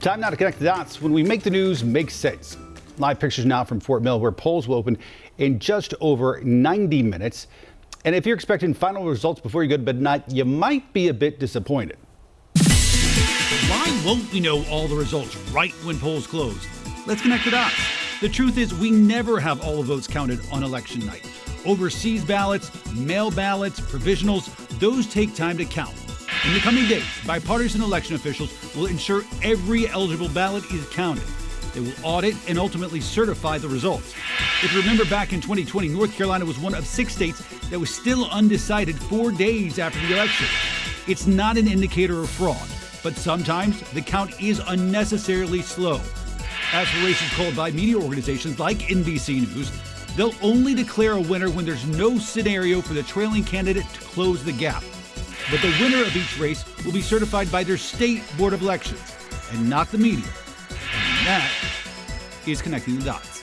Time now to connect the dots when we make the news make sense. Live pictures now from Fort Mill, where polls will open in just over 90 minutes. And if you're expecting final results before you go to bed tonight, you might be a bit disappointed. Why won't we know all the results right when polls close? Let's connect the dots. The truth is, we never have all the votes counted on election night. Overseas ballots, mail ballots, provisionals, those take time to count. In the coming days, bipartisan election officials will ensure every eligible ballot is counted. They will audit and ultimately certify the results. If you remember back in 2020, North Carolina was one of six states that was still undecided four days after the election. It's not an indicator of fraud, but sometimes the count is unnecessarily slow. As for races called by media organizations like NBC News, they'll only declare a winner when there's no scenario for the trailing candidate to close the gap but the winner of each race will be certified by their state board of elections and not the media. And that is connecting the dots.